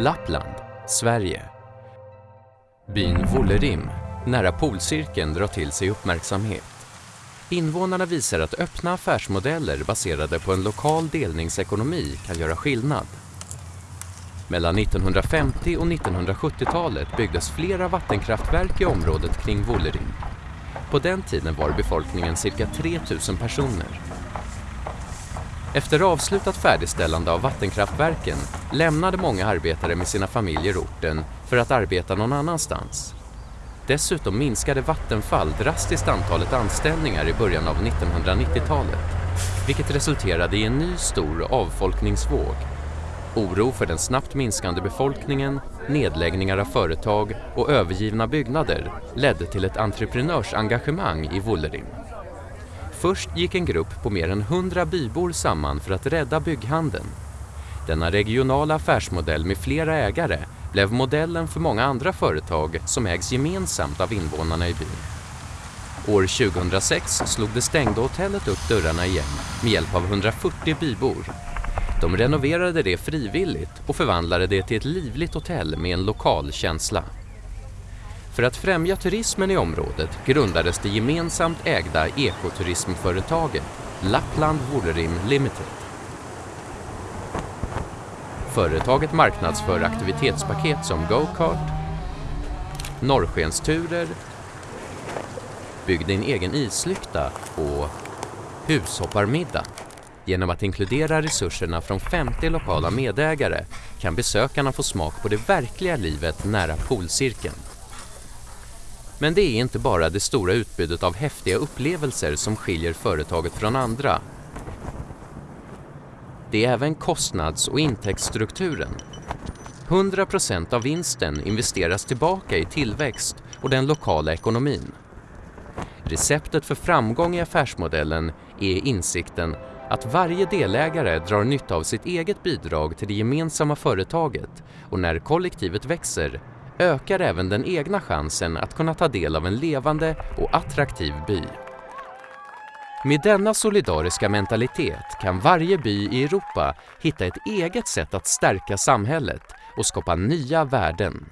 Lappland, Sverige. Byn Vollerim, nära polcirkeln, drar till sig uppmärksamhet. Invånarna visar att öppna affärsmodeller baserade på en lokal delningsekonomi kan göra skillnad. Mellan 1950 och 1970-talet byggdes flera vattenkraftverk i området kring Vollerim. På den tiden var befolkningen cirka 3000 personer. Efter avslutat färdigställande av vattenkraftverken lämnade många arbetare med sina familjer orten för att arbeta någon annanstans. Dessutom minskade Vattenfall drastiskt antalet anställningar i början av 1990-talet, vilket resulterade i en ny stor avfolkningsvåg. Oro för den snabbt minskande befolkningen, nedläggningar av företag och övergivna byggnader ledde till ett entreprenörsengagemang i Wollerim. Först gick en grupp på mer än 100 bybor samman för att rädda bygghandeln. Denna regionala affärsmodell med flera ägare blev modellen för många andra företag som ägs gemensamt av invånarna i byn. År 2006 slog det stängda hotellet upp dörrarna igen med hjälp av 140 bybor. De renoverade det frivilligt och förvandlade det till ett livligt hotell med en lokal känsla. För att främja turismen i området grundades det gemensamt ägda ekoturismföretaget Lappland Wollerim Limited. Företaget marknadsför aktivitetspaket som go-kart, norrskensturer, bygg din egen islykta och hushopparmiddag. Genom att inkludera resurserna från 50 lokala medägare kan besökarna få smak på det verkliga livet nära polcirkeln. Men det är inte bara det stora utbudet av häftiga upplevelser som skiljer företaget från andra. Det är även kostnads och intäktsstrukturen. 100% av vinsten investeras tillbaka i tillväxt och den lokala ekonomin. Receptet för framgång i affärsmodellen är insikten att varje delägare drar nytta av sitt eget bidrag till det gemensamma företaget och när kollektivet växer ökar även den egna chansen att kunna ta del av en levande och attraktiv by. Med denna solidariska mentalitet kan varje by i Europa hitta ett eget sätt att stärka samhället och skapa nya värden.